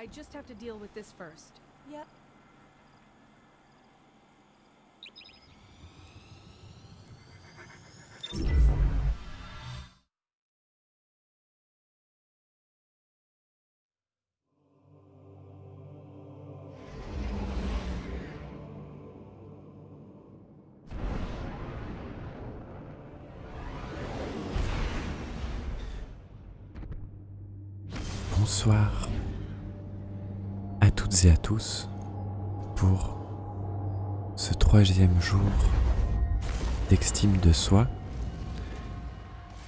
I just have to deal with this first. Yep. Bonsoir à et à tous pour ce troisième jour d'estime de soi.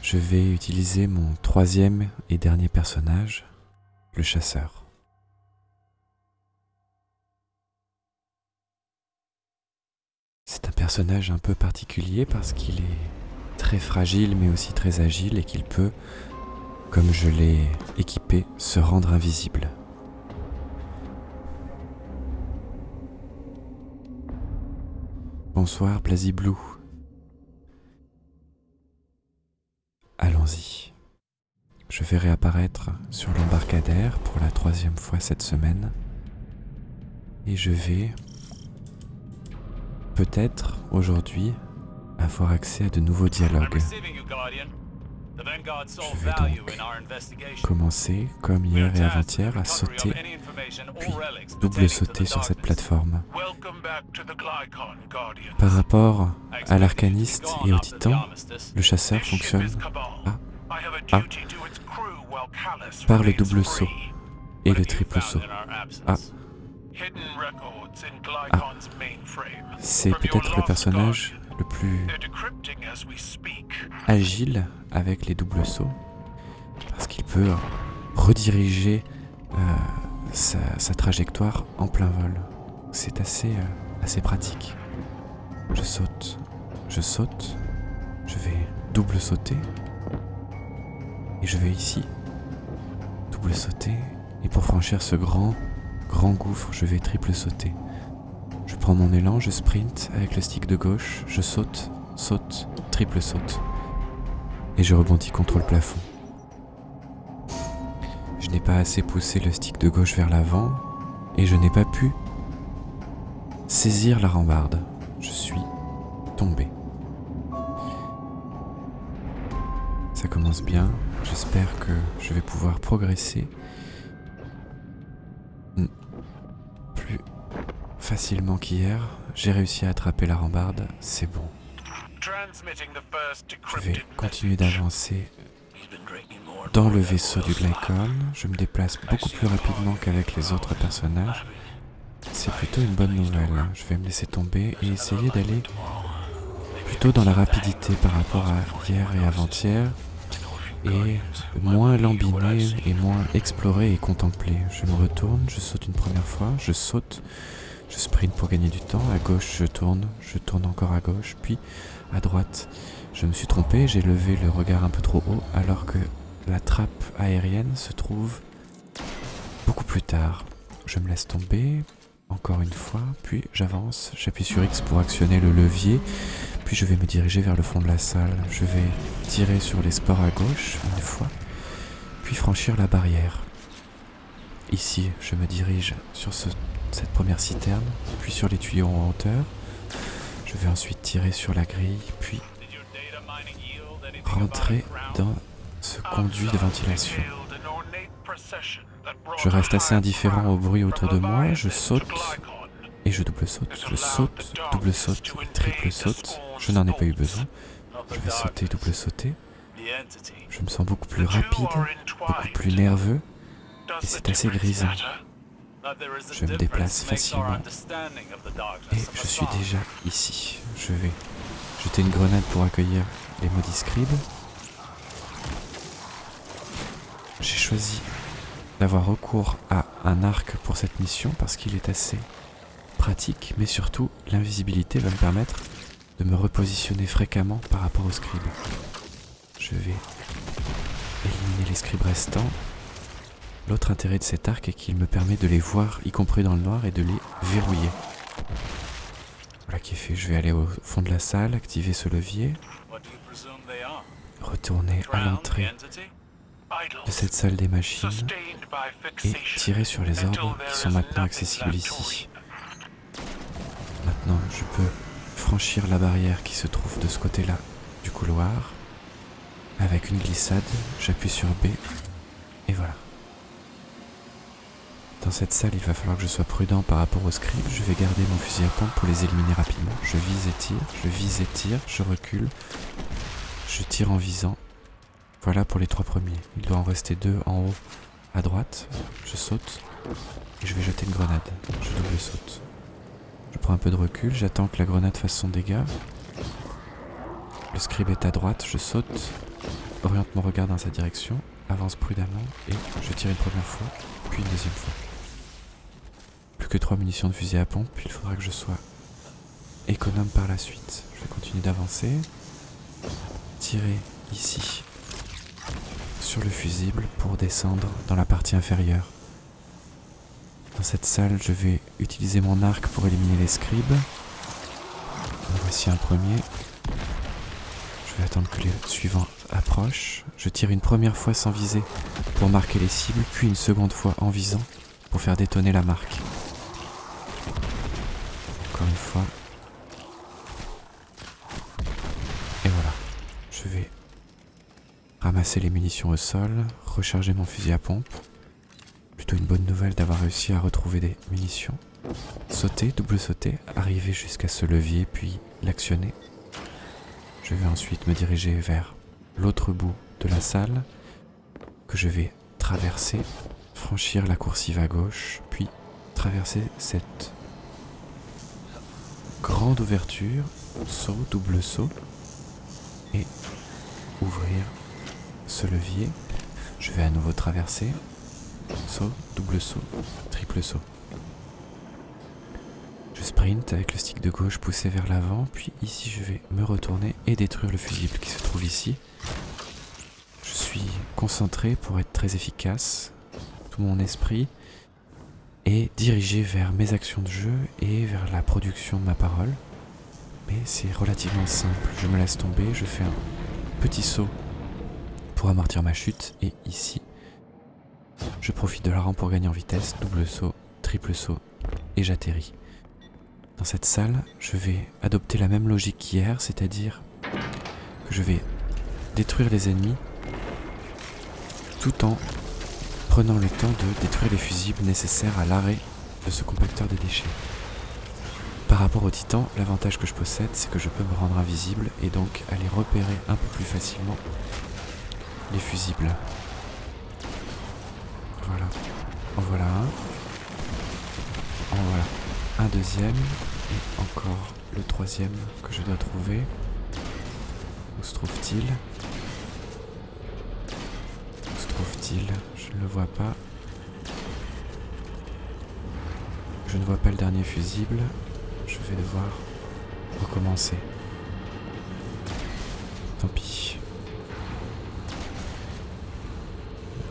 Je vais utiliser mon troisième et dernier personnage, le chasseur. C'est un personnage un peu particulier parce qu'il est très fragile mais aussi très agile et qu'il peut comme je l'ai équipé, se rendre invisible. Bonsoir, Blasi Blue. Allons-y. Je vais réapparaître sur l'embarcadère pour la troisième fois cette semaine. Et je vais peut-être aujourd'hui avoir accès à de nouveaux dialogues. Je vais donc commencer, comme hier et avant-hier, à sauter, puis double sauter sur cette plateforme. Par rapport à l'arcaniste et au titan, le chasseur fonctionne à, à, par le double saut et le triple saut. Ah. Ah. C'est peut-être le personnage le plus agile avec les doubles sauts parce qu'il peut rediriger euh, sa, trajectoire en plein vol. C'est assez, euh, assez pratique. Je saute, je saute, je vais double sauter et je vais ici double sauter et pour franchir ce grand grand gouffre je vais triple sauter. Prends mon élan, je sprint avec le stick de gauche, je saute, saute, triple saute et je rebondis contre le plafond. Je n'ai pas assez poussé le stick de gauche vers l'avant et je n'ai pas pu saisir la rambarde. Je suis tombé. Ça commence bien, j'espère que je vais pouvoir progresser hmm. plus facilement qu'hier. J'ai réussi à attraper la rambarde, c'est bon. Je vais continuer d'avancer dans le vaisseau du Glycon. Je me déplace beaucoup plus rapidement qu'avec les autres personnages. C'est plutôt une bonne nouvelle. Je vais me laisser tomber et essayer d'aller plutôt dans la rapidité par rapport à hier et avant-hier. Et moins lambiné et moins explorer et contempler. Je me retourne, je saute une première fois, je saute, je sprint pour gagner du temps. À gauche, je tourne, je tourne encore à gauche, puis à droite. Je me suis trompé, j'ai levé le regard un peu trop haut alors que la trappe aérienne se trouve beaucoup plus tard. Je me laisse tomber, encore une fois, puis j'avance, j'appuie sur X pour actionner le levier, puis je vais me diriger vers le fond de la salle. Je vais tirer sur les sports à gauche une fois, puis franchir la barrière. Ici, je me dirige sur cette première citerne, puis sur les tuyaux en hauteur, je vais ensuite tirer sur la grille, puis rentrer dans ce conduit de ventilation. Je reste assez indifférent au bruit autour de moi, je saute et je double saute, je saute, double saute, triple saute. Je n'en ai pas eu besoin. Je vais sauter, double sauter. Je me sens beaucoup plus rapide, beaucoup plus nerveux et c'est assez grisant. Je me déplace facilement et je suis déjà ici. Je vais jeter une grenade pour accueillir les maudits scribes. J'ai choisi d'avoir recours à un arc pour cette mission parce qu'il est assez pratique, mais surtout l'invisibilité va me permettre de me repositionner fréquemment par rapport aux scribes. Je vais éliminer les scribes restants L'autre intérêt de cet arc est qu'il me permet de les voir, y compris dans le noir, et de les verrouiller. Voilà qui est fait. Je vais aller au fond de la salle, activer ce levier, retourner à l'entrée de cette salle des machines et tirer sur les ordres qui sont maintenant accessibles ici. Maintenant, je peux franchir la barrière qui se trouve de ce côté-là du couloir. Avec une glissade, j'appuie sur B et voilà. Dans cette salle, il va falloir que je sois prudent par rapport aux scribes. Je vais garder mon fusil à pompe pour les éliminer rapidement. Je vise et tire, je vise et tire, je recule. Je tire en visant. Voilà pour les trois premiers. Il doit en rester deux en haut à droite. Je saute et je vais jeter une grenade. Je double saute. Je prends un peu de recul, j'attends que la grenade fasse son dégât. Le scribe est à droite, je saute, oriente mon regard dans sa direction, avance prudemment et je tire une première fois, puis une deuxième fois que trois munitions de fusil à pompe, il faudra que je sois économe par la suite. Je vais continuer d'avancer. Tirer ici sur le fusible pour descendre dans la partie inférieure. Dans cette salle, je vais utiliser mon arc pour éliminer les scribes. voici un premier. Je vais attendre que les suivants approchent. Je tire une première fois sans viser pour marquer les cibles, puis une seconde fois en visant pour faire détonner la marque Et voilà. Je vais ramasser les munitions au sol, recharger mon fusil à pompe. Plutôt une bonne nouvelle d'avoir réussi à retrouver des munitions. Sauter, double sauter, arriver jusqu'à ce levier puis l'actionner. Je vais ensuite me diriger vers l'autre bout de la salle que je vais traverser, franchir la coursive à gauche, puis traverser cette grande ouverture, saut, double saut, et ouvrir ce levier. Je vais à nouveau traverser, saut, double saut, triple saut. Je sprint avec le stick de gauche poussé vers l'avant, puis ici je vais me retourner et détruire le fusible qui se trouve ici. Je suis concentré pour être très efficace, tout mon esprit et diriger vers mes actions de jeu et vers la production de ma parole. Mais c'est relativement simple. Je me laisse tomber, je fais un petit saut pour amortir ma chute et ici, je profite de la rampe pour gagner en vitesse, double saut, triple saut et j'atterris. Dans cette salle, je vais adopter la même logique qu'hier, c'est-à-dire que je vais détruire les ennemis tout en prenant le temps de détruire les fusibles nécessaires à l'arrêt de ce compacteur de déchets. Par rapport au titan, l'avantage que je possède, c'est que je peux me rendre invisible et donc aller repérer un peu plus facilement les fusibles. Voilà. En voilà un. En voilà un deuxième. Et encore le troisième que je dois trouver. Où se trouve-t-il? Je ne le vois pas. Je ne vois pas le dernier fusible. Je vais devoir recommencer. Tant pis.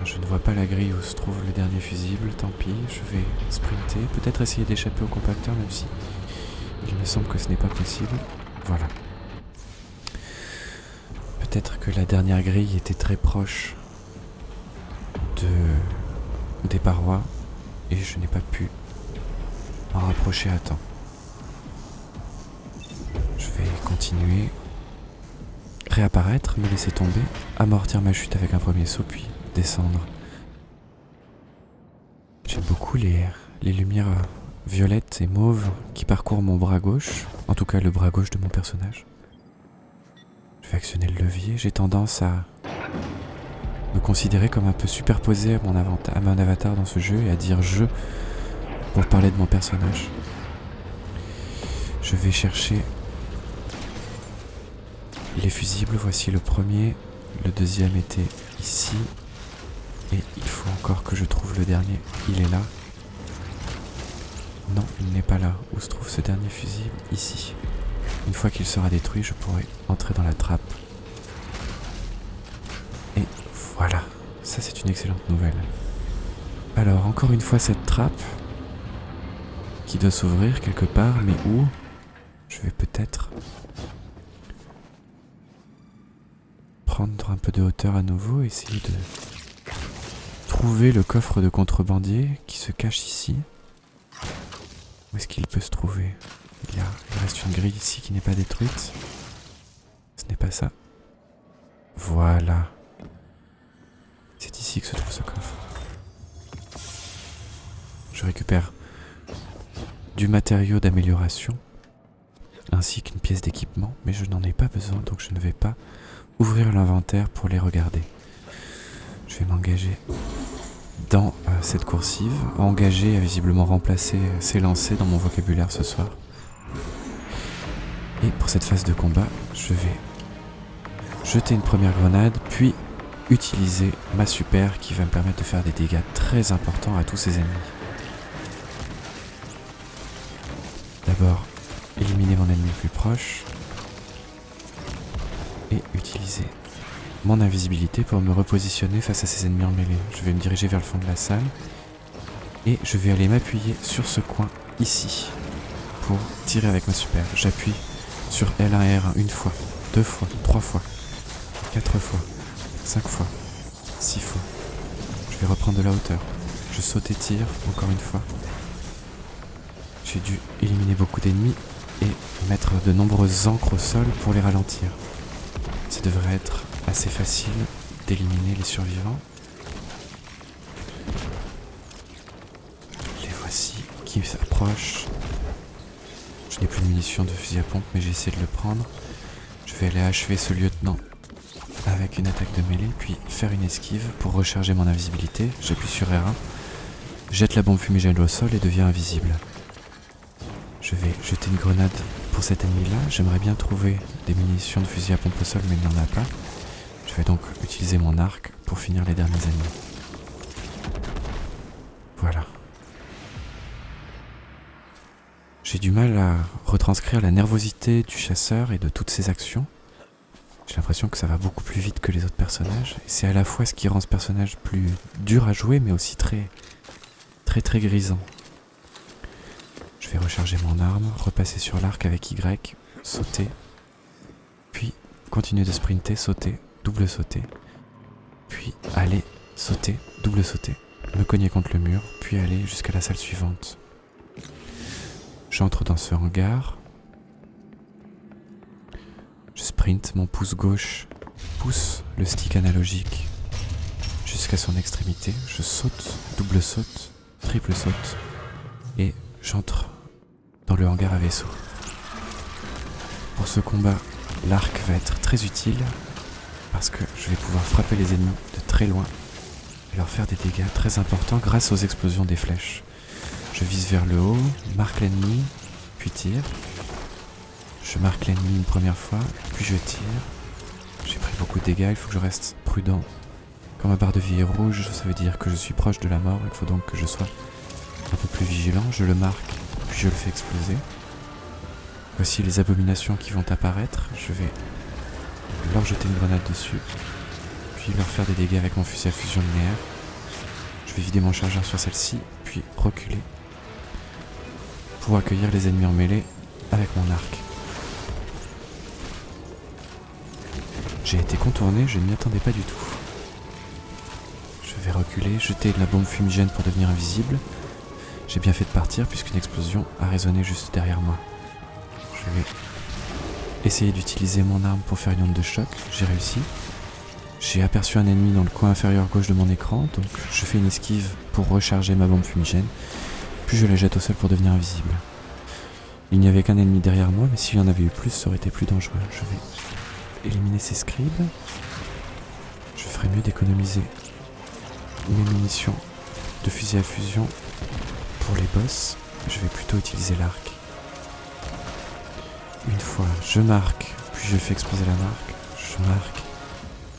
Je ne vois pas la grille où se trouve le dernier fusible, tant pis, je vais sprinter, peut-être essayer d'échapper au compacteur même si il me semble que ce n'est pas possible. Voilà. Peut-être que la dernière grille était très proche des parois et je n'ai pas pu m'en rapprocher à temps. Je vais continuer, réapparaître, me laisser tomber, amortir ma chute avec un premier saut puis descendre. J'aime beaucoup les, les lumières violettes et mauves qui parcourent mon bras gauche, en tout cas le bras gauche de mon personnage. Je vais actionner le levier, j'ai tendance à me considérer comme un peu superposé à mon, avatar dans ce jeu et à dire je pour parler de mon personnage. Je vais chercher les fusibles. Voici le premier. Le deuxième était ici. Et il faut encore que je trouve le dernier. Il est là. Non, il n'est pas là. Où se trouve ce dernier fusible? Ici. Une fois qu'il sera détruit, je pourrai entrer dans la trappe voilà, ça c'est une excellente nouvelle. Alors, encore une fois cette trappe qui doit s'ouvrir quelque part, mais où? Je vais peut-être prendre un peu de hauteur à nouveau, essayer de trouver le coffre de contrebandier qui se cache ici. Où est-ce qu'il peut se trouver? Il, y a, il reste une grille ici qui n'est pas détruite. Ce n'est pas ça. Voilà. C'est ici que se trouve ce coffre. Je récupère du matériau d'amélioration ainsi qu'une pièce d'équipement, mais je n'en ai pas besoin donc je ne vais pas ouvrir l'inventaire pour les regarder. Je vais m'engager dans euh, cette coursive. Engager a visiblement remplacé s'élancer dans mon vocabulaire ce soir. Et pour cette phase de combat, je vais jeter une première grenade, puis utiliser ma super qui va me permettre de faire des dégâts très importants à tous ces ennemis. D'abord, éliminer mon ennemi le plus proche et utiliser mon invisibilité pour me repositionner face à ces ennemis en mêlée. Je vais me diriger vers le fond de la salle et je vais aller m'appuyer sur ce coin ici pour tirer avec ma super. J'appuie sur L1 et R1 une fois, deux fois, trois fois, quatre fois, cinq fois, six fois. Je vais reprendre de la hauteur. Je saute et tire encore une fois. J'ai dû éliminer beaucoup d'ennemis et mettre de nombreuses encres au sol pour les ralentir. Ça devrait être assez facile d'éliminer les survivants. Les voici qui s'approchent. Je n'ai plus de munitions de fusil à pompe, mais j'ai essayé de le prendre. Je vais aller achever ce lieutenant avec une attaque de mêlée, puis faire une esquive pour recharger mon invisibilité. J'appuie sur R1, jette la bombe fumigène au sol et deviens invisible. Je vais jeter une grenade pour cet ennemi-là. J'aimerais bien trouver des munitions de fusil à pompe au sol, mais il n'y en a pas. Je vais donc utiliser mon arc pour finir les derniers ennemis. Voilà. J'ai du mal à retranscrire la nervosité du chasseur et de toutes ses actions. J'ai l'impression que ça va beaucoup plus vite que les autres personnages. C'est à la fois ce qui rend ce personnage plus dur à jouer, mais aussi très, très, très grisant. Je vais recharger mon arme, repasser sur l'arc avec Y, sauter, puis continuer de sprinter, sauter, double sauter, puis aller, sauter, double sauter, me cogner contre le mur, puis aller jusqu'à la salle suivante. J'entre dans ce hangar. Je sprint, mon pouce gauche pousse le stick analogique jusqu'à son extrémité. Je saute, double saute, triple saute et j'entre dans le hangar à vaisseau. Pour ce combat, l'arc va être très utile parce que je vais pouvoir frapper les ennemis de très loin et leur faire des dégâts très importants grâce aux explosions des flèches. Je vise vers le haut, marque l'ennemi, puis tire. Je marque l'ennemi une première fois, puis je tire. J'ai pris beaucoup de dégâts, il faut que je reste prudent. Quand ma barre de vie est rouge, ça veut dire que je suis proche de la mort, il faut donc que je sois un peu plus vigilant. Je le marque, puis je le fais exploser. Voici les abominations qui vont apparaître. Je vais leur jeter une grenade dessus, puis leur faire des dégâts avec mon fusil à fusion linéaire. Je vais vider mon chargeur sur celle-ci, puis reculer pour accueillir les ennemis en mêlée avec mon arc. J'ai été contourné, je ne m'y attendais pas du tout. Je vais reculer, jeter de la bombe fumigène pour devenir invisible. J'ai bien fait de partir puisqu'une explosion a résonné juste derrière moi. Je vais essayer d'utiliser mon arme pour faire une onde de choc. J'ai réussi. J'ai aperçu un ennemi dans le coin inférieur gauche de mon écran, donc je fais une esquive pour recharger ma bombe fumigène, puis je la jette au sol pour devenir invisible. Il n'y avait qu'un ennemi derrière moi, mais s'il y en avait eu plus, ça aurait été plus dangereux. Je vais éliminer ces scribes. Je ferais mieux d'économiser mes munitions de fusil à fusion pour les boss. Je vais plutôt utiliser l'arc. Une fois, je marque, puis je fais exploser la marque, je marque,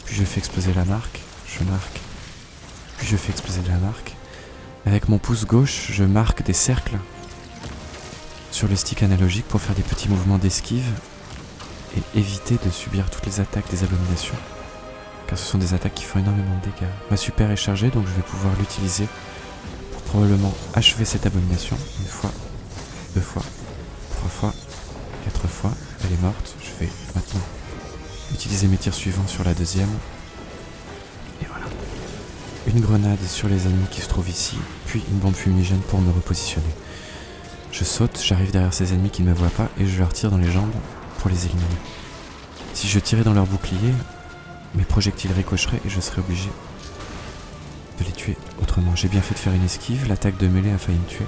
puis je fais exploser la marque, je marque, puis je fais exploser la marque. Avec mon pouce gauche, je marque des cercles sur le stick analogique pour faire des petits mouvements d'esquive et éviter de subir toutes les attaques des abominations. Car ce sont des attaques qui font énormément de dégâts. Ma super est chargée donc je vais pouvoir l'utiliser pour probablement achever cette abomination une fois, deux fois, trois fois, quatre fois. Elle est morte. Je vais maintenant utiliser mes tirs suivants sur la deuxième. Et voilà. une grenade sur les ennemis qui se trouvent ici, puis une bombe fumigène pour me repositionner. Je saute, j'arrive derrière ces ennemis qui ne me voient pas et je leur tire dans les jambes les éliminer. Si je tirais dans leur bouclier, mes projectiles ricocheraient et je serais obligé de les tuer autrement. J'ai bien fait de faire une esquive, l'attaque de mêlée a failli me tuer.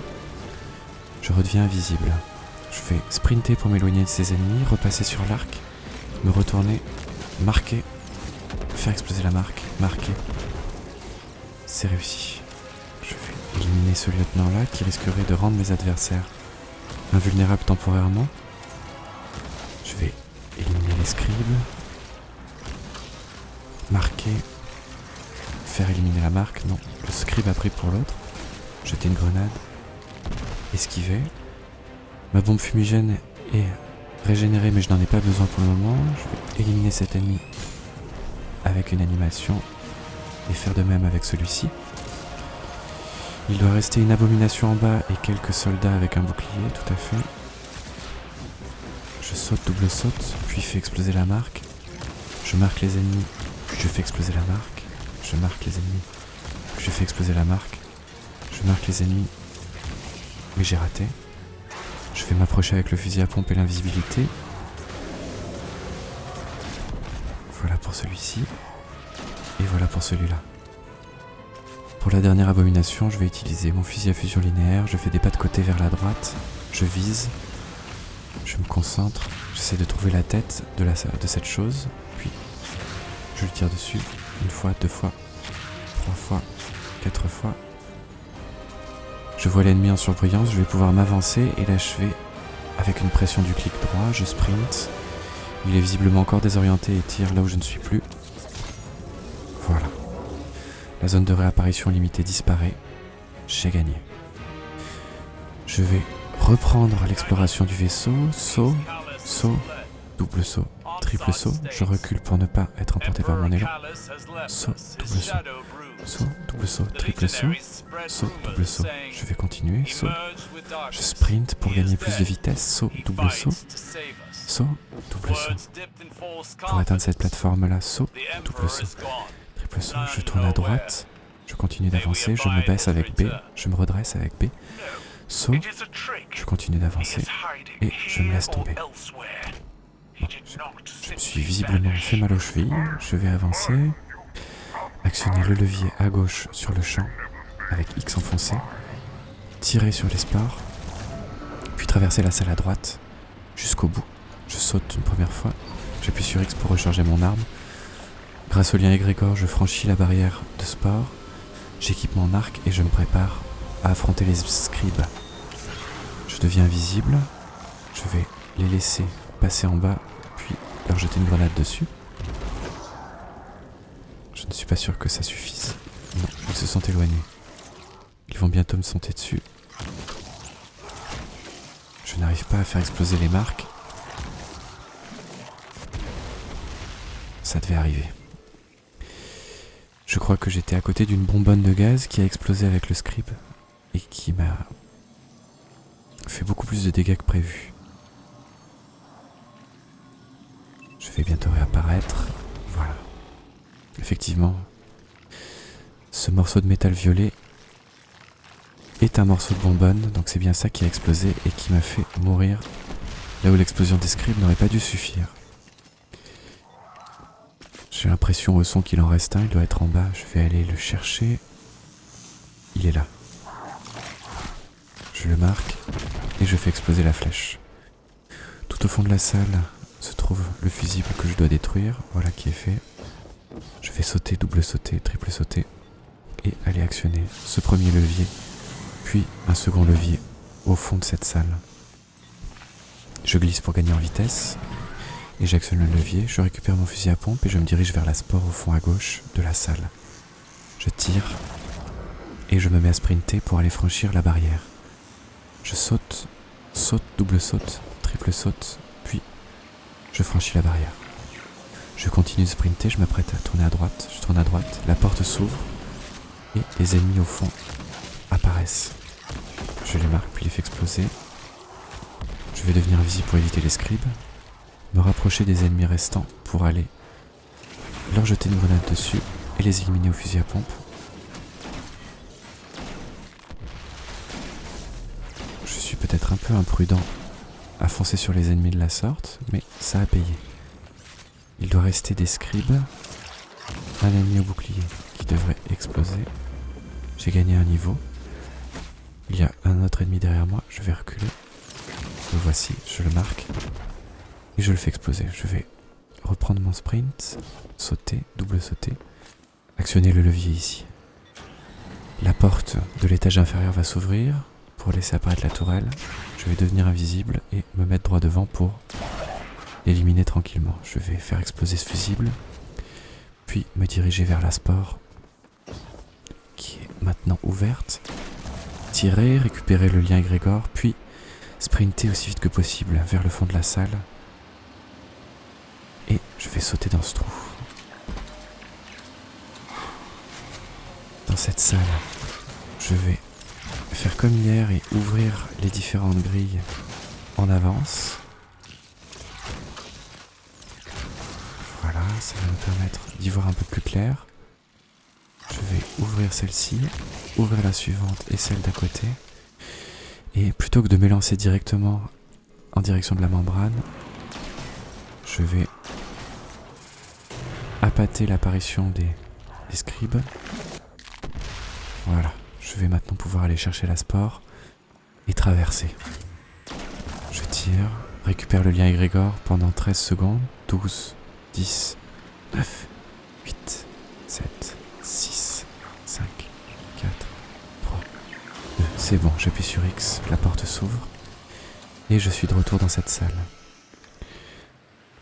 Je redeviens invisible. Je vais sprinter pour m'éloigner de ces ennemis, repasser sur l'arc, me retourner, marquer, faire exploser la marque, marquer. C'est réussi. Je vais éliminer ce lieutenant-là qui risquerait de rendre mes adversaires invulnérables temporairement. Scribes, marquer, faire éliminer la marque. Non, le scribe a pris pour l'autre. Jeter une grenade, esquiver. Ma bombe fumigène est régénérée mais je n'en ai pas besoin pour le moment. Je vais éliminer cet ennemi avec une animation et faire de même avec celui-ci. Il doit rester une abomination en bas et quelques soldats avec un bouclier, tout à fait. Saute, double saute, puis fais exploser la marque. Je marque les ennemis, puis je fais exploser la marque. Je marque les ennemis, je fais exploser la marque. Je marque les ennemis, mais j'ai raté. Je vais m'approcher avec le fusil à pompe et l'invisibilité. Voilà pour celui-ci. Et voilà pour celui-là. Pour la dernière abomination, je vais utiliser mon fusil à fusion linéaire. Je fais des pas de côté vers la droite. Je vise. Je me concentre. J'essaie de trouver la tête de, cette chose. Puis, je le tire dessus. Une fois, deux fois, trois fois, quatre fois. Je vois l'ennemi en surbrillance. Je vais pouvoir m'avancer et l'achever avec une pression du clic droit. Je sprint. Il est visiblement encore désorienté et tire là où je ne suis plus. Voilà. La zone de réapparition limitée disparaît. J'ai gagné. Je vais reprendre l'exploration du vaisseau. Saut, saut, double saut, triple saut. Je recule pour ne pas être emporté par mon élan. Saut, double saut. Saut, double saut, triple saut. Saut, double saut. Je vais continuer. Saut. Je sprint pour gagner plus de vitesse. Saut, double saut. Saut, double saut. Pour atteindre cette plateforme-là, saut, double saut. Triple saut, je tourne à droite. Je continue d'avancer, je me baisse avec B, je me redresse avec B. Saut, je continue d'avancer et je me laisse tomber. je, me suis visiblement fait mal aux chevilles, je vais avancer, actionner le levier à gauche sur le champ avec X enfoncé, tirer sur les sports, puis traverser la salle à droite jusqu'au bout. Je saute une première fois, j'appuie sur X pour recharger mon arme. Grâce au lien égrégore, je franchis la barrière de sport, j'équipe mon arc et je me prépare à affronter les scribes. Invisible, je vais les laisser passer en bas, puis leur jeter une grenade dessus. Je ne suis pas sûr que ça suffise. Ils se sont éloignés. Ils vont bientôt me sauter dessus. Je n'arrive pas à faire exploser les marques. Ça devait arriver. Je crois que j'étais à côté d'une bonbonne de gaz qui a explosé avec le scribe et qui m'a fait beaucoup plus de dégâts que prévu. Je vais bientôt réapparaître. Voilà. Effectivement, ce morceau de métal violet est un morceau de bonbonne, donc c'est bien ça qui a explosé et qui m'a fait mourir là où l'explosion des scribes n'aurait pas dû suffire. J'ai l'impression au son qu'il en reste un, il doit être en bas, je vais aller le chercher. Il est là. Je le marque et je fais exploser la flèche. Tout au fond de la salle se trouve le fusible que je dois détruire, voilà qui est fait. Je vais sauter, double sauter, triple sauter et aller actionner ce premier levier puis un second levier au fond de cette salle. Je glisse pour gagner en vitesse et j'actionne le levier, je récupère mon fusil à pompe et je me dirige vers la sport au fond à gauche de la salle. Je tire et je me mets à sprinter pour aller franchir la barrière. Je saute, saute, double saute, triple saute, puis je franchis la barrière. Je continue de sprinter, je m'apprête à tourner à droite, je tourne à droite, la porte s'ouvre et les ennemis au fond apparaissent. Je les marque puis les fais exploser. Je vais devenir visible pour éviter les scribes. Me rapprocher des ennemis restants pour aller leur jeter une grenade dessus et les éliminer au fusil à pompe. Un peu imprudent à foncer sur les ennemis de la sorte, mais ça a payé. Il doit rester des scribes, un ennemi au bouclier qui devrait exploser. J'ai gagné un niveau. Il y a un autre ennemi derrière moi, je vais reculer. Le voici, je le marque. Et je le fais exploser. Je vais reprendre mon sprint, sauter, double sauter, actionner le levier ici. La porte de l'étage inférieur va s'ouvrir pour laisser apparaître la tourelle. Je vais devenir invisible et me mettre droit devant pour l'éliminer tranquillement. Je vais faire exploser ce fusible, puis me diriger vers la spore qui est maintenant ouverte, tirer, récupérer le lien Grégor, puis sprinter aussi vite que possible vers le fond de la salle. Et je vais sauter dans ce trou. Dans cette salle, je vais faire comme hier et ouvrir les différentes grilles en avance. Voilà, ça va me permettre d'y voir un peu plus clair. Je vais ouvrir celle-ci, ouvrir la suivante et celle d'à côté. Et plutôt que de m'élancer directement en direction de la membrane, je vais appâter l'apparition des scribes. Voilà, je vais maintenant pouvoir aller chercher la spore et traverser. Je tire, récupère le lien égrégore pendant 13 secondes, 12, 10, 9, 8, 7, 6, 5, 4, 3, 2. C'est bon, j'appuie sur X, la porte s'ouvre et je suis de retour dans cette salle.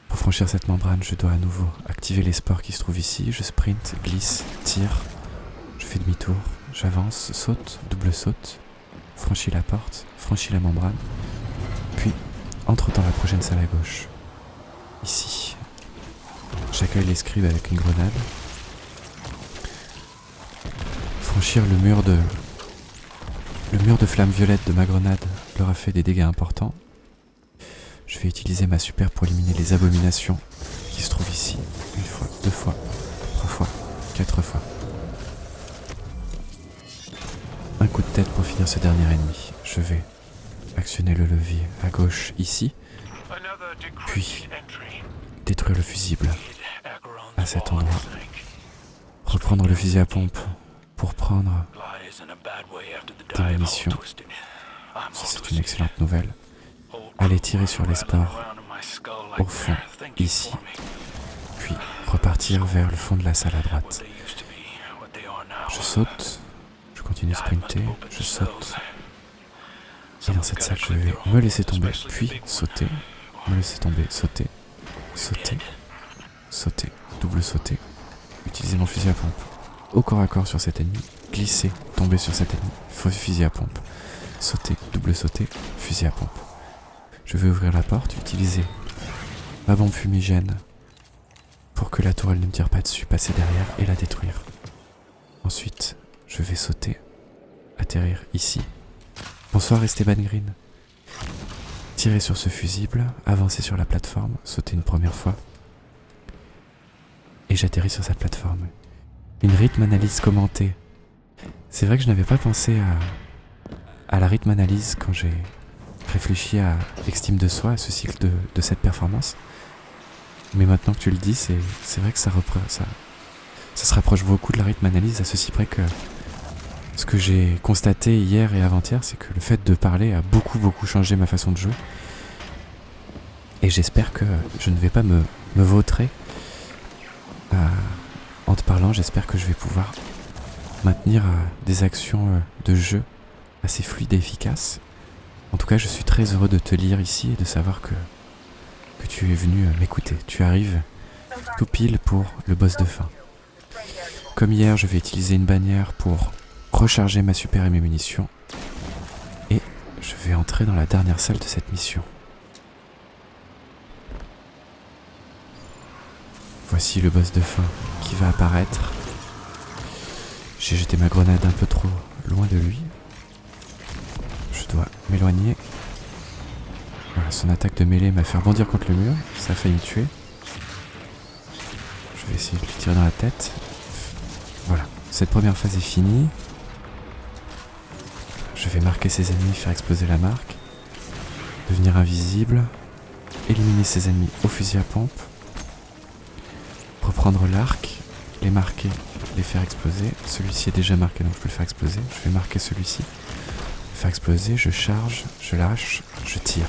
Pour franchir cette membrane, je dois à nouveau activer les spores qui se trouvent ici. Je sprint, glisse, tire, je fais demi-tour, j'avance, saute, double saute, franchis la porte, franchis la membrane, puis entre dans la prochaine salle à gauche. Ici, j'accueille les scribes avec une grenade. Franchir le mur de le mur de flamme violette de ma grenade leur a fait des dégâts importants. Je vais utiliser ma super pour éliminer les abominations qui se trouvent ici. Une fois, deux fois, trois fois, quatre fois. Coup de tête pour finir ce dernier ennemi. Je vais actionner le levier à gauche ici, puis détruire le fusible à cet endroit. Reprendre le fusil à pompe pour prendre des munitions. C'est une excellente nouvelle. Aller tirer sur les spores au fond, ici, puis repartir vers le fond de la salle à droite. Je saute, continue sprinter, je saute. Et dans cette salle, je vais me laisser tomber, puis sauter, me laisser tomber, sauter, sauter, sauter, double sauter, utiliser mon fusil à pompe au corps à corps sur cet ennemi, glisser, tomber sur cet ennemi, fusil à pompe, sauter, double sauter, fusil à pompe. Je vais ouvrir la porte, utiliser ma bombe fumigène pour que la tourelle ne me tire pas dessus, passer derrière et la détruire. Ensuite, je vais sauter, atterrir ici. Bonsoir Esteban Green. Tirer sur ce fusible, avancer sur la plateforme, sauter une première fois. Et j'atterris sur cette plateforme. Une rythme analyse commentée. C'est vrai que je n'avais pas pensé à, à la rythme analyse quand j'ai réfléchi à Extime de soi, à ce cycle de, de cette performance. Mais maintenant que tu le dis, c'est vrai que ça, ça, ça se rapproche beaucoup de la rythme analyse à ceci près que ce que j'ai constaté hier et avant-hier, c'est que le fait de parler a beaucoup beaucoup changé ma façon de jouer. Et j'espère que je ne vais pas me, me vautrer. Euh, en te parlant, j'espère que je vais pouvoir maintenir euh, des actions euh, de jeu assez fluides et efficaces. En tout cas, je suis très heureux de te lire ici et de savoir que, que tu es venu m'écouter. Tu arrives tout pile pour le boss de fin. Comme hier, je vais utiliser une bannière pour recharger ma super et mes munitions. Et je vais entrer dans la dernière salle de cette mission. Voici le boss de fin qui va apparaître. J'ai jeté ma grenade un peu trop loin de lui. Je dois m'éloigner. Son attaque de mêlée m'a fait rebondir contre le mur. Ça a failli me tuer. Je vais essayer de lui tirer dans la tête. Voilà, cette première phase est finie. Je vais marquer ses ennemis, faire exploser la marque. Devenir invisible. Éliminer ses ennemis au fusil à pompe. Reprendre l'arc. Les marquer. Les faire exploser. Celui-ci est déjà marqué donc je peux le faire exploser. Je vais marquer celui-ci. Faire exploser. Je charge. Je lâche. Je tire.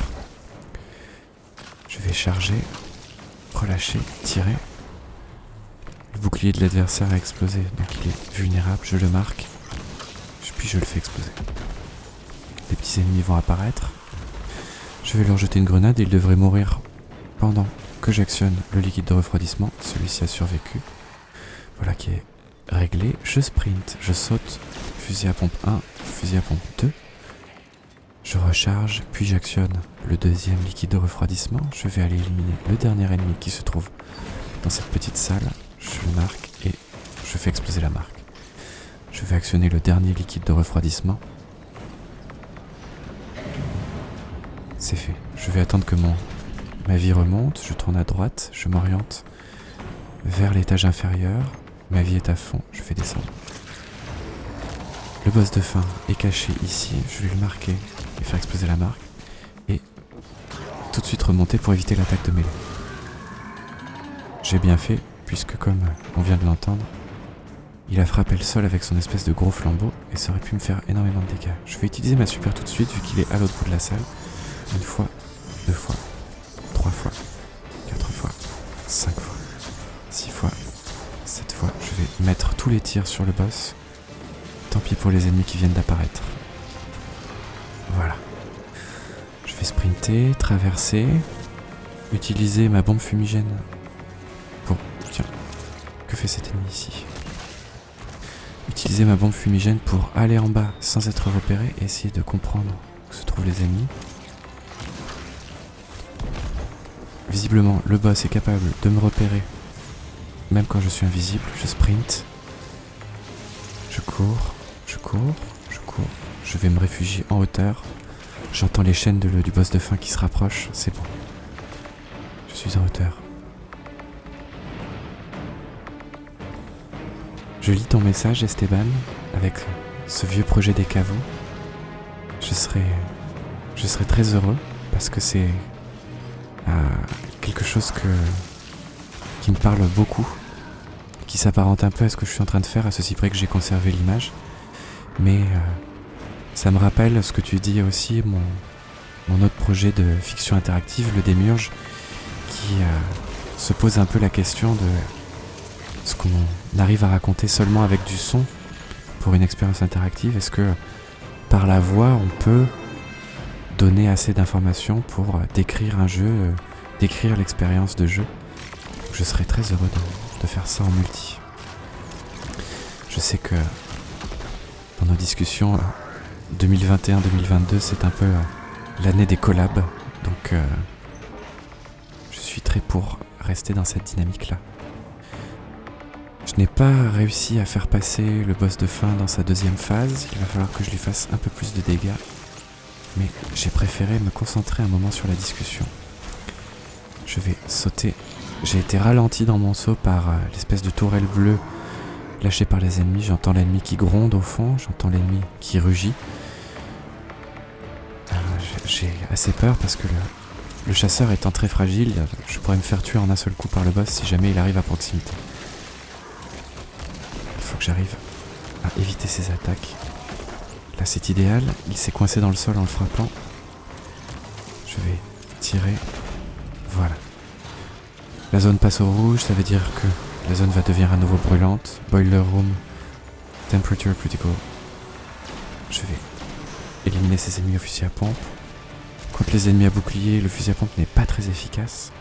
Je vais charger. Relâcher. Tirer. Le bouclier de l'adversaire a explosé, donc il est vulnérable, je le marque, puis je le fais exploser. Petits ennemis vont apparaître. Je vais leur jeter une grenade et ils devraient mourir pendant que j'actionne le liquide de refroidissement. Celui-ci a survécu. Voilà qui est réglé. Je sprint, je saute, fusil à pompe 1, fusil à pompe 2. Je recharge, puis j'actionne le deuxième liquide de refroidissement. Je vais aller éliminer le dernier ennemi qui se trouve dans cette petite salle je marque et je fais exploser la marque. Je vais actionner le dernier liquide de refroidissement. C'est fait. Je vais attendre que mon, ma vie remonte, je tourne à droite, je m'oriente vers l'étage inférieur. Ma vie est à fond, je vais descendre. Le boss de fin est caché ici, je vais le marquer et faire exploser la marque. Et tout de suite remonter pour éviter l'attaque de mêlée. J'ai bien fait, puisque comme on vient de l'entendre, il a frappé le sol avec son espèce de gros flambeau et ça aurait pu me faire énormément de dégâts. Je vais utiliser ma super tout de suite vu qu'il est à l'autre bout de la salle. Une fois, deux fois, trois fois, quatre fois, cinq fois, six fois, sept fois. Je vais mettre tous les tirs sur le boss. Tant pis pour les ennemis qui viennent d'apparaître. Voilà. Je vais sprinter, traverser, utiliser ma bombe fumigène que fait cet ennemi ici? Utiliser ma bombe fumigène pour aller en bas sans être repéré et essayer de comprendre où se trouvent les ennemis. Visiblement, le boss est capable de me repérer même quand je suis invisible. Je sprint. Je cours, je cours, je cours. Je vais me réfugier en hauteur. J'entends les chaînes du boss de fin qui se rapprochent. C'est bon. Je suis en hauteur. Je lis ton message, Esteban, avec ce vieux projet des caveaux. Je serais, je serais très heureux parce que c'est quelque chose que, qui me parle beaucoup, qui s'apparente un peu à ce que je suis en train de faire, à ceci près que j'ai conservé l'image. Mais euh, ça me rappelle ce que tu dis aussi, mon, mon autre projet de fiction interactive, le Démurge, qui euh, se pose un peu la question de ce qu'on arrive à raconter seulement avec du son pour une expérience interactive Est-ce que par la voix, on peut donner assez d'informations pour décrire un jeu, euh, décrire l'expérience de jeu Je serais très heureux de, faire ça en multi. Je sais que dans nos discussions, 2021-2022, c'est un peu euh, l'année des collabs. Donc, euh, je suis très pour rester dans cette dynamique-là. Je n'ai pas réussi à faire passer le boss de fin dans sa deuxième phase, il va falloir que je lui fasse un peu plus de dégâts. Mais j'ai préféré me concentrer un moment sur la discussion. Je vais sauter. J'ai été ralenti dans mon saut par euh, l'espèce de tourelle bleue lâchée par les ennemis. J'entends l'ennemi qui gronde au fond, j'entends l'ennemi qui rugit. Euh, j'ai assez peur parce que le, chasseur étant très fragile, je pourrais me faire tuer en un seul coup par le boss si jamais il arrive à proximité que j'arrive à éviter ses attaques. Là c'est idéal, il s'est coincé dans le sol en le frappant. Je vais tirer. Voilà. La zone passe au rouge, ça veut dire que la zone va devenir à nouveau brûlante. Boiler room, temperature critical. Je vais éliminer ces ennemis au fusil à pompe. Contre les ennemis à bouclier, le fusil à pompe n'est pas très efficace.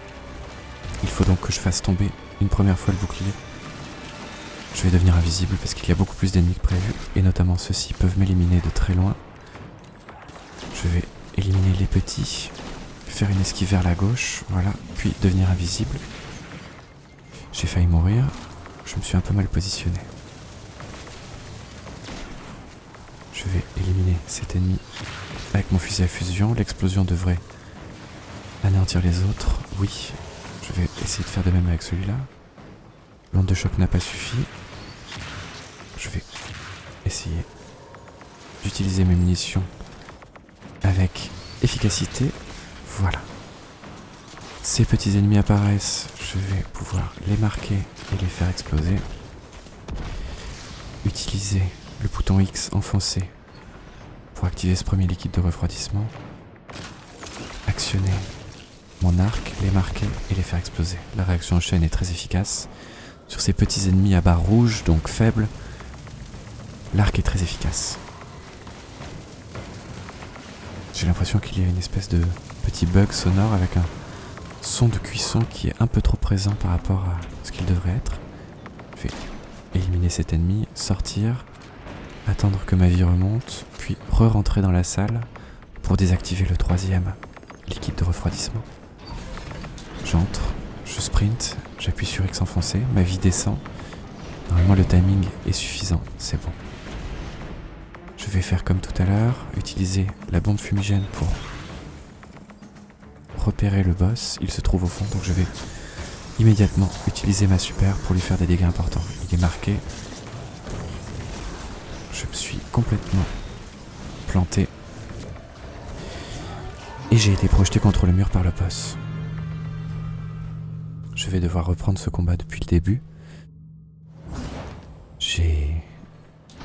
Il faut donc que je fasse tomber une première fois le bouclier. Je vais devenir invisible parce qu'il y a beaucoup plus d'ennemis que prévu, et notamment ceux-ci peuvent m'éliminer de très loin. Je vais éliminer les petits, faire une esquive vers la gauche, voilà, puis devenir invisible. J'ai failli mourir, je me suis un peu mal positionné. Je vais éliminer cet ennemi avec mon fusil à fusion. L'explosion devrait anéantir les autres. Oui, je vais essayer de faire de même avec celui-là. L'onde de choc n'a pas suffi. Je vais essayer d'utiliser mes munitions avec efficacité. Voilà. Ces petits ennemis apparaissent, je vais pouvoir les marquer et les faire exploser. Utiliser le bouton X enfoncé pour activer ce premier liquide de refroidissement. Actionner mon arc, les marquer et les faire exploser. La réaction en chaîne est très efficace. Sur ces petits ennemis à barre rouge, donc faibles, l'arc est très efficace. J'ai l'impression qu'il y a une espèce de petit bug sonore avec un son de cuisson qui est un peu trop présent par rapport à ce qu'il devrait être. Je vais éliminer cet ennemi, sortir, attendre que ma vie remonte, puis re-rentrer dans la salle pour désactiver le troisième liquide de refroidissement. J'entre, je sprint, j'appuie sur X enfoncé, ma vie descend. Normalement le timing est suffisant, c'est bon. Je vais faire comme tout à l'heure, utiliser la bombe fumigène pour repérer le boss. Il se trouve au fond, donc je vais immédiatement utiliser ma super pour lui faire des dégâts importants. Il est marqué. Je me suis complètement planté. Et j'ai été projeté contre le mur par le boss. Je vais devoir reprendre ce combat depuis le début.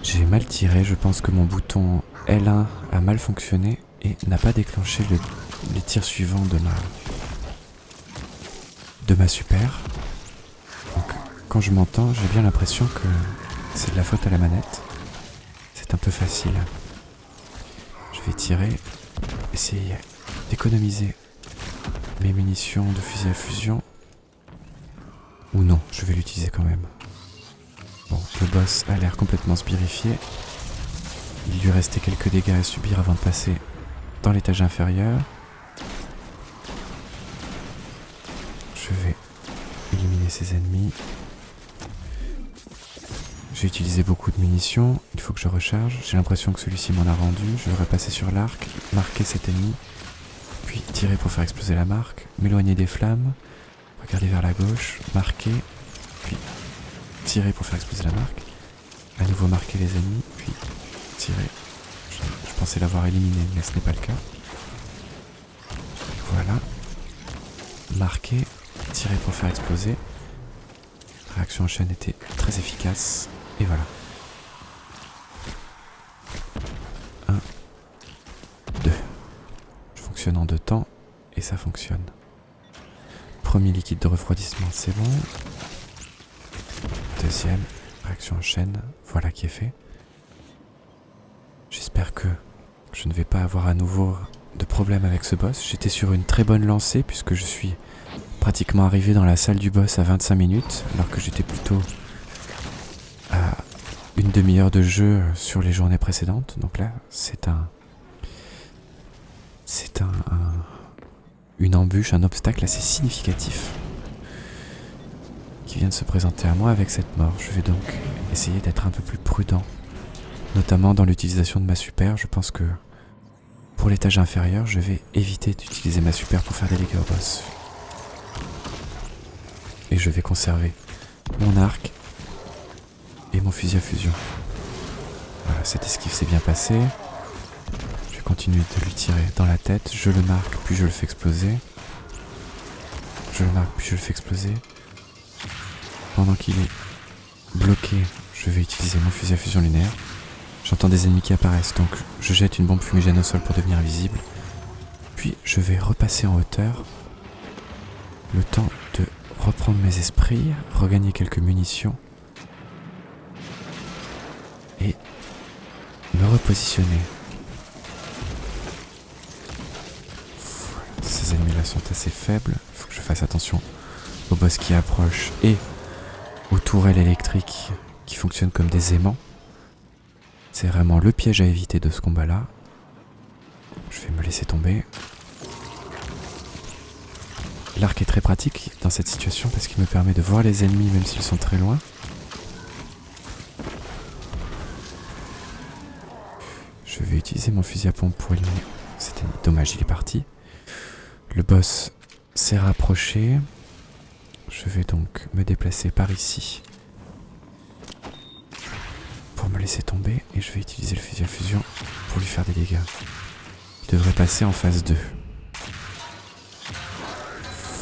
J'ai mal tiré, je pense que mon bouton L1 a mal fonctionné et n'a pas déclenché les tirs suivants de ma... de ma super. Donc quand je m'entends, j'ai bien l'impression que c'est de la faute à la manette. C'est un peu facile. Je vais tirer, essayer d'économiser mes munitions de fusil à fusion. Ou non, je vais l'utiliser quand même. Le boss a l'air complètement spirifié. Il lui restait quelques dégâts à subir avant de passer dans l'étage inférieur. Je vais éliminer ses ennemis. J'ai utilisé beaucoup de munitions, il faut que je recharge. J'ai l'impression que celui-ci m'en a rendu. Je vais repasser sur l'arc, marquer cet ennemi, puis tirer pour faire exploser la marque, m'éloigner des flammes, regarder vers la gauche, marquer, puis tirer pour faire exploser la marque. À nouveau marquer les ennemis, puis tirer. Je, pensais l'avoir éliminé, mais ce n'est pas le cas. Voilà. Marquer, tirer pour faire exploser. Réaction en chaîne était très efficace. Et voilà. 1, 2. Je fonctionne en deux temps et ça fonctionne. Premier liquide de refroidissement, c'est bon. Deuxième, réaction en chaîne, voilà qui est fait. J'espère que je ne vais pas avoir à nouveau de problème avec ce boss. J'étais sur une très bonne lancée puisque je suis pratiquement arrivé dans la salle du boss à 25 minutes alors que j'étais plutôt à une demi-heure de jeu sur les journées précédentes. Donc là, c'est un... C'est un, un, une embûche, un obstacle assez significatif vient de se présenter à moi avec cette mort. Je vais donc essayer d'être un peu plus prudent, notamment dans l'utilisation de ma super. Je pense que pour l'étage inférieur, je vais éviter d'utiliser ma super pour faire des dégâts au boss. Et je vais conserver mon arc et mon fusil à fusion. Voilà, cette esquive s'est bien passée. Je vais continuer de lui tirer dans la tête. Je le marque, puis je le fais exploser. Je le marque, puis je le fais exploser. Pendant qu'il est bloqué, je vais utiliser mon fusil à fusion lunaire. J'entends des ennemis qui apparaissent, donc je jette une bombe fumigène au sol pour devenir invisible. Puis je vais repasser en hauteur. Le temps de reprendre mes esprits, regagner quelques munitions. Et me repositionner. Ces ennemis-là sont assez faibles. Il faut que je fasse attention au boss qui approche et aux tourelles électriques qui fonctionnent comme des aimants. C'est vraiment le piège à éviter de ce combat-là. Je vais me laisser tomber. L'arc est très pratique dans cette situation parce qu'il me permet de voir les ennemis même s'ils sont très loin. Je vais utiliser mon fusil à pompe pour éliminer. C'était dommage, il est parti. Le boss s'est rapproché. Je vais donc me déplacer par ici pour me laisser tomber et je vais utiliser le fusil à fusion pour lui faire des dégâts. Il devrait passer en phase 2.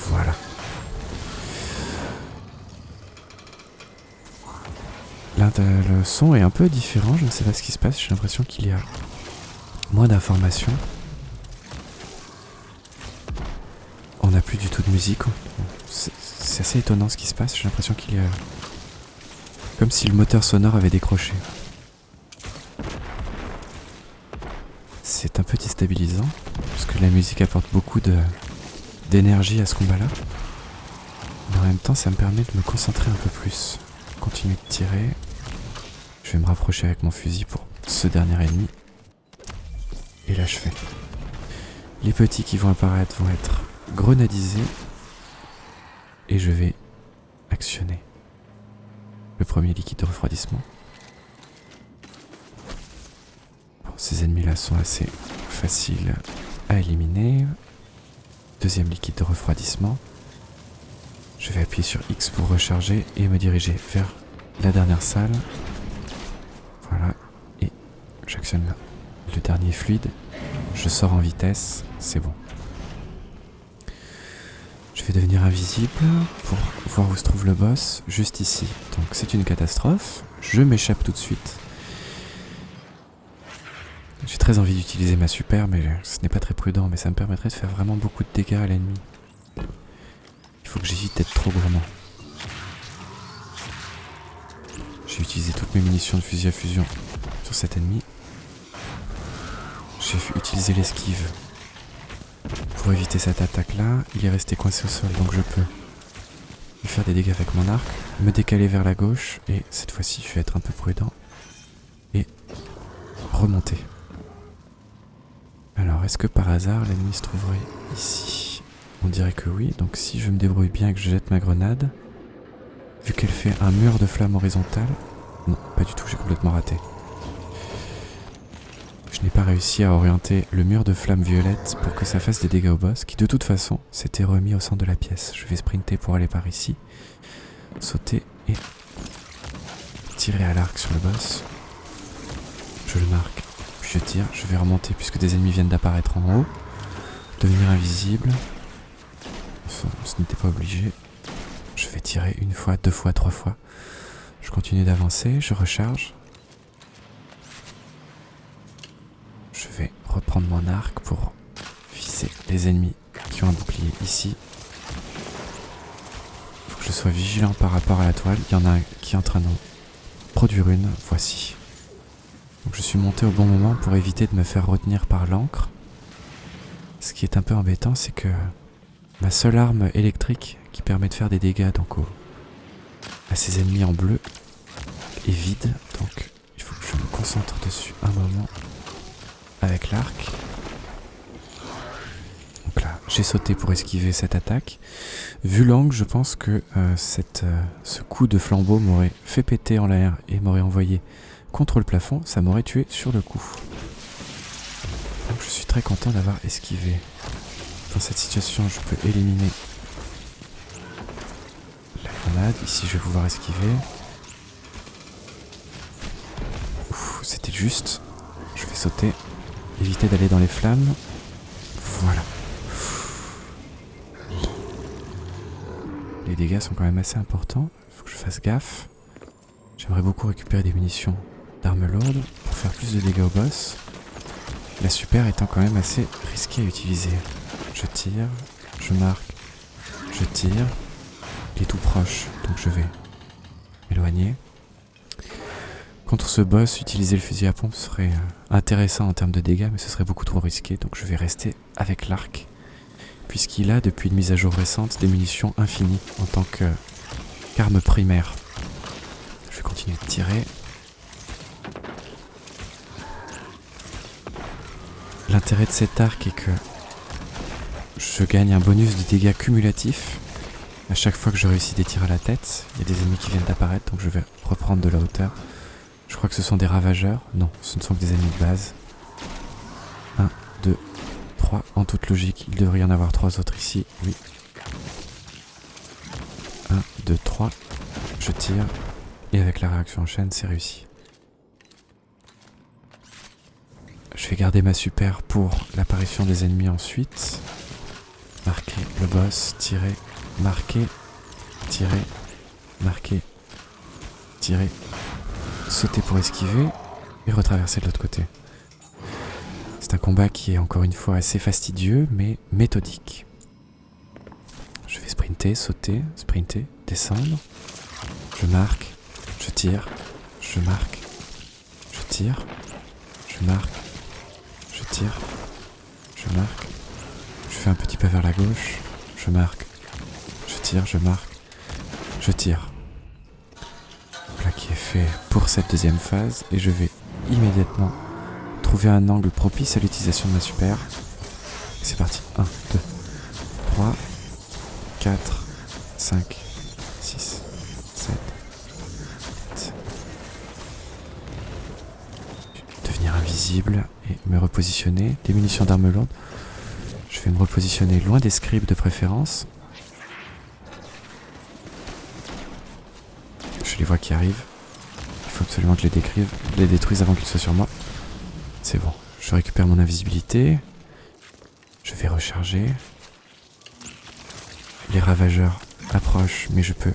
Voilà. Là, le son est un peu différent, je ne sais pas ce qui se passe, j'ai l'impression qu'il y a moins d'informations. On n'a plus du tout de musique, c'est assez étonnant ce qui se passe, j'ai l'impression qu'il y a... Comme si le moteur sonore avait décroché. C'est un peu déstabilisant, parce que la musique apporte beaucoup d'énergie à ce combat-là. Mais en même temps, ça me permet de me concentrer un peu plus. Continuer de tirer. Je vais me rapprocher avec mon fusil pour ce dernier ennemi. Et là, je fais. Les petits qui vont apparaître vont être grenadisés. Et je vais actionner le premier liquide de refroidissement. ces ennemis-là sont assez faciles à éliminer. Deuxième liquide de refroidissement. Je vais appuyer sur X pour recharger et me diriger vers la dernière salle. Voilà. Et j'actionne le dernier fluide. Je sors en vitesse. C'est bon. Vais devenir invisible pour voir où se trouve le boss, juste ici. Donc c'est une catastrophe. Je m'échappe tout de suite. J'ai très envie d'utiliser ma super, mais ce n'est pas très prudent, mais ça me permettrait de faire vraiment beaucoup de dégâts à l'ennemi. Il faut que j'évite d'être trop gourmand. J'ai utilisé toutes mes munitions de fusil à fusion sur cet ennemi. J'ai utilisé l'esquive pour éviter cette attaque-là. Il est resté coincé au sol, donc je peux lui faire des dégâts avec mon arc, me décaler vers la gauche, et cette fois-ci, je vais être un peu prudent et remonter. Alors, est-ce que par hasard l'ennemi se trouverait ici? On dirait que oui, donc si je me débrouille bien et que je jette ma grenade, vu qu'elle fait un mur de flamme horizontale... Non, pas du tout, j'ai complètement raté. N'ai pas réussi à orienter le mur de flamme violette pour que ça fasse des dégâts au boss, qui de toute façon s'était remis au centre de la pièce. Je vais sprinter pour aller par ici, sauter et tirer à l'arc sur le boss. Je le marque je tire, je vais remonter puisque des ennemis viennent d'apparaître en haut. Devenir invisible. ce n'était pas obligé. Je vais tirer une fois, deux fois, trois fois. Je continue d'avancer, je recharge. Je vais reprendre mon pour viser les ennemis qui ont un bouclier ici. Faut que je sois vigilant par rapport à la toile. Il y en a un qui est en train de produire une. Voici. Donc je suis monté au bon moment pour éviter de me faire retenir par l'encre. Ce qui est un peu embêtant, c'est que ma seule arme électrique qui permet de faire des dégâts donc à ces ennemis en bleu est vide. Donc il faut que je me concentre dessus un moment avec l'arc. J'ai sauté pour esquiver cette attaque. Vu l'angle, je pense que euh, euh, ce coup de flambeau m'aurait fait péter en l'air et m'aurait envoyé contre le plafond, ça m'aurait tué sur le coup. Donc je suis très content d'avoir esquivé. Dans cette situation, je peux éliminer la grenade. Ici, je vais pouvoir esquiver. c'était juste. Je vais sauter. Éviter d'aller dans les flammes. Voilà. Les dégâts sont quand même assez importants. Faut que je fasse gaffe. J'aimerais beaucoup récupérer des munitions d'armes lourdes pour faire plus de dégâts au boss. La super étant quand même assez risquée à utiliser. Je tire, je marque, je tire. Il est tout proche, donc je vais m'éloigner. Contre ce boss, utiliser le fusil à pompe serait euh, intéressant en termes de dégâts, mais ce serait beaucoup trop risqué, donc je vais rester avec l'arc. Puisqu'il a, depuis une mise à jour récente, des munitions infinies en tant qu'arme primaire. Je vais continuer de tirer. L'intérêt de cet arc est que je gagne un bonus de dégâts cumulatifs à chaque fois que je réussis des tirs à la tête. Il y a des ennemis qui viennent d'apparaître, donc je vais reprendre de la hauteur. Je crois que ce sont des ravageurs. Non, ce ne sont que des ennemis de base. 1, 2, 3. En toute logique, il devrait y en avoir trois autres ici. Oui. 1, 2, 3. Je tire. Et avec la réaction en chaîne, c'est réussi. Je vais garder ma super pour l'apparition des ennemis ensuite. Marquer le boss, tirer, marquer, tirer, marquer, tirer, sauter pour esquiver et retraverser de l'autre côté. Un combat qui est encore une fois assez fastidieux mais méthodique. Je vais sprinter, sauter, sprinter, descendre. Je marque, je tire, je marque, je tire, je marque, je tire, je marque. Je fais un petit pas vers la gauche, je marque, je tire, je marque, je tire. Voilà qui est fait pour cette deuxième phase et je vais immédiatement un angle propice à l'utilisation de ma super. C'est parti. 1, 2, 3, 4, 5, 6, 7, 8. Devenir invisible et me repositionner. Des munitions d'armes lourdes. Je vais me repositionner loin des scribes de préférence. Je les vois qui arrivent. Il faut absolument que je les détruise avant qu'ils soient sur moi. C'est bon. Je récupère mon invisibilité. Je vais recharger. Les ravageurs approchent, mais je peux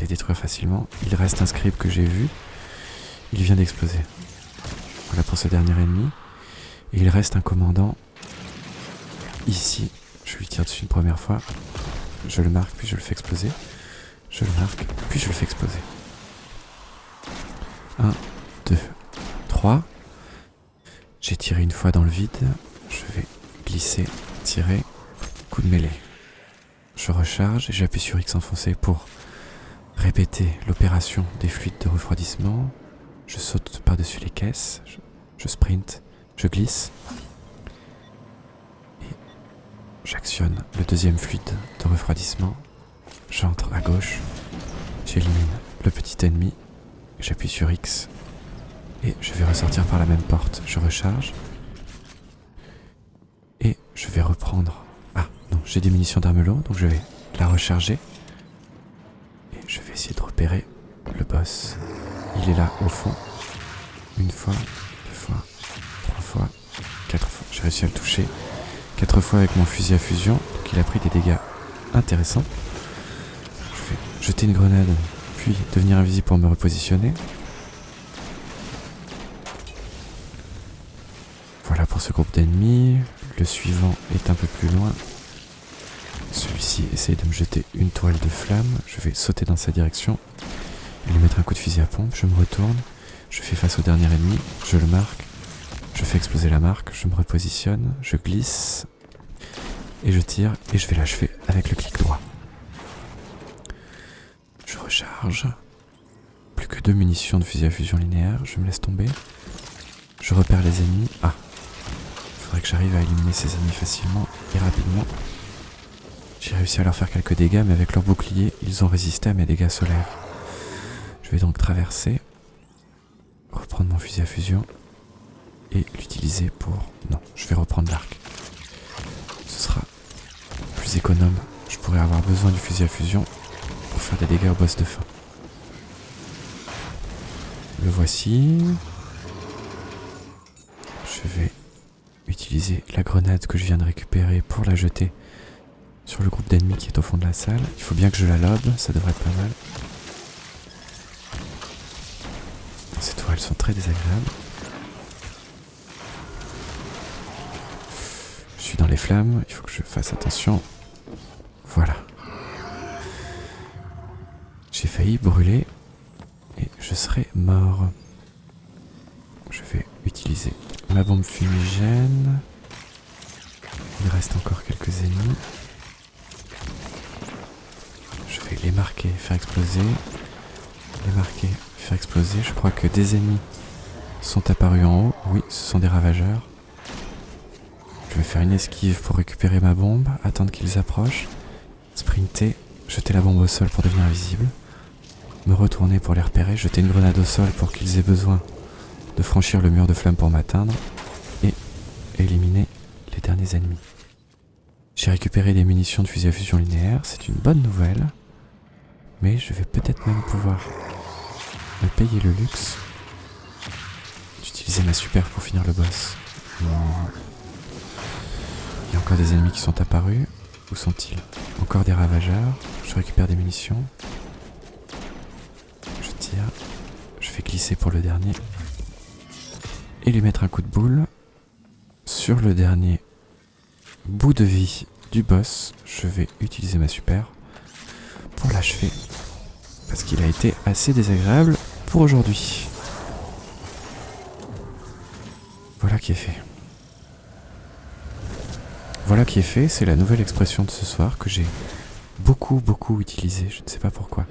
les détruire facilement. Il reste un scribe que j'ai vu. Il vient d'exploser. Voilà pour ce dernier ennemi. Et il reste un commandant ici. Je lui tire dessus une première fois. Je le marque, puis je le fais exploser. Je le marque, puis je le fais exploser. 1, 2, 3. J'ai tiré une fois dans le vide. Je vais glisser, tirer, coup de mêlée. Je recharge et j'appuie sur X enfoncé pour répéter l'opération des fluides de refroidissement. Je saute par-dessus les caisses, je, je, sprint, je glisse. Et j'actionne le deuxième fluide de refroidissement. J'entre à gauche, j'élimine le petit ennemi, j'appuie sur X et je vais ressortir par la même porte. Je recharge et je vais reprendre non, j'ai des munitions d'armes lourdes, donc je vais la recharger. Et je vais essayer de repérer le boss. Il est là au fond. Une fois, deux fois, trois fois, quatre fois. J'ai réussi à le toucher. Quatre fois avec mon fusil à fusion. Donc il a pris des dégâts intéressants. Je vais jeter une grenade, puis devenir invisible pour me repositionner. Voilà pour ce groupe d'ennemis. Le suivant est un peu plus loin. Celui-ci essaye de me jeter une toile de flamme. Je vais sauter dans sa direction lui mettre un coup de fusil à pompe. Je me retourne. Je fais face au dernier ennemi. Je le marque. Je fais exploser la marque. Je me repositionne. Je glisse. Et je tire. Et je vais l'achever avec le clic droit. Je recharge. Plus que deux munitions de fusil à fusion linéaire. Je me laisse tomber. Je repère les ennemis. Ah. Que j'arrive à éliminer ces ennemis facilement et rapidement. J'ai réussi à leur faire quelques dégâts, mais avec leur bouclier, ils ont résisté à mes dégâts solaires. Je vais donc traverser, reprendre mon fusil à fusion et l'utiliser pour... Non, je vais reprendre l'arc. Ce sera plus économe. Je pourrais avoir besoin du fusil à fusion pour faire des dégâts au boss de fin. Le voici. Je vais utiliser la grenade que je viens de récupérer pour la jeter sur le groupe d'ennemis qui est au fond de la salle. Il faut bien que je la lobe, ça devrait être pas mal. Ces toiles sont très désagréables. Je suis dans les flammes, il faut que je fasse attention. Voilà. J'ai failli brûler et je serai mort. Je vais utiliser ma bombe fumigène. Il reste encore quelques ennemis. les marquer, faire exploser. Les marquer, faire exploser. Je crois que des ennemis sont apparus en haut. Oui, ce sont des ravageurs. Je vais faire une esquive pour récupérer ma bombe, attendre qu'ils approchent, sprinter, jeter la bombe au sol pour devenir invisible, me retourner pour les repérer, jeter une grenade au sol pour qu'ils aient besoin de franchir le mur de flamme pour m'atteindre, et éliminer les derniers ennemis. J'ai récupéré des munitions de fusil à fusion linéaire, c'est une bonne nouvelle. Mais je vais peut-être même pouvoir me payer le luxe d'utiliser ma super pour finir le boss. Il y a encore des ennemis qui sont apparus. Où sont-ils? Encore des ravageurs. Je récupère des munitions. Je tire. vais glisser pour le dernier. Et lui mettre un coup de boule. Sur le dernier bout de vie du boss, je vais utiliser ma super pour l'achever. Parce qu'il a été assez désagréable pour aujourd'hui. Voilà qui est fait. Voilà qui est fait, c'est la nouvelle expression de ce soir que j'ai beaucoup beaucoup utilisée, je ne sais pas pourquoi.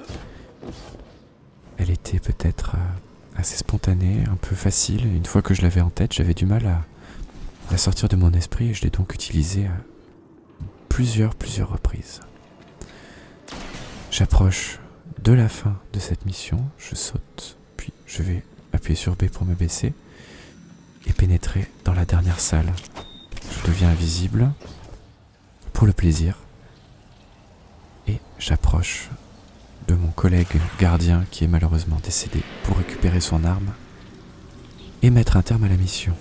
Elle était peut-être euh, assez spontanée, un peu facile. Une fois que je l'avais en tête, j'avais du mal à la sortir de mon esprit et je l'ai donc utilisée à plusieurs, plusieurs reprises. J'approche de la fin de cette mission, je saute, puis je vais appuyer sur B pour me baisser et pénétrer dans la dernière salle. Je deviens invisible pour le plaisir et j'approche de mon collègue gardien qui est malheureusement décédé pour récupérer son arme et mettre un terme à la mission.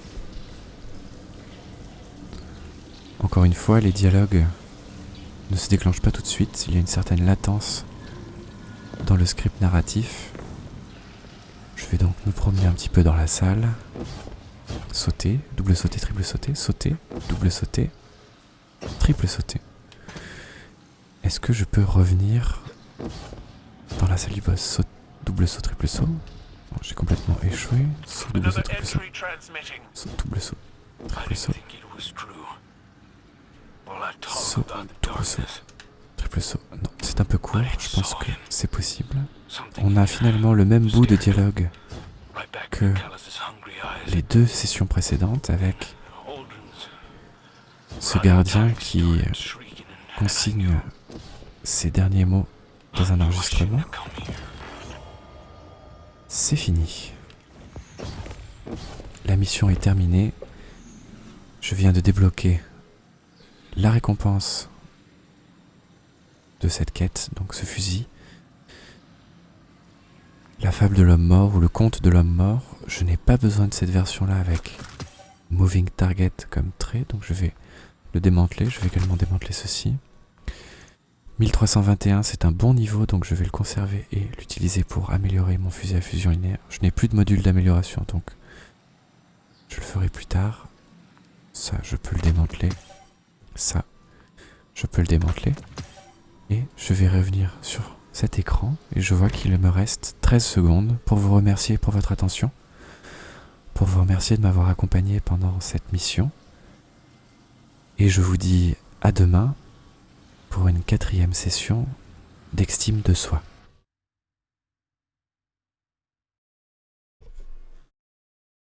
Encore une fois, les dialogues ne se déclenchent pas tout de suite, il y a une certaine latence dans le script narratif. Je vais donc me promener un petit peu dans la salle, sauter, double sauter, triple sauter, sauter, double sauter, triple sauter. Est-ce que je peux revenir dans la salle du boss Saut, double saut, triple saut J'ai complètement échoué. Saut, double saut, triple saut. Saut, double saut, triple saut. Saut, double saut, triple saut. Non, c'est un peu court, je pense que c'est possible. On a finalement le même bout de dialogue que les deux sessions précédentes avec ce gardien qui consigne ses derniers mots dans un enregistrement. C'est fini. La mission est terminée. Je viens de débloquer la récompense de cette quête, donc ce fusil. La fable de l'homme mort ou le conte de l'homme mort. Je n'ai pas besoin de cette version-là avec Moving Target comme trait, donc je vais le démanteler. Je vais également démanteler ceci. 1321, c'est un bon niveau, donc je vais le conserver et l'utiliser pour améliorer mon fusil à fusion linéaire. Je n'ai plus de module d'amélioration, donc je le ferai plus tard. Ça, je peux le démanteler. Ça, je peux le démanteler. Et je vais revenir sur cet écran et je vois qu'il me reste 13 secondes pour vous remercier pour votre attention, pour vous remercier de m'avoir accompagné pendant cette mission. Et je vous dis à demain pour une quatrième session d'extime de soi.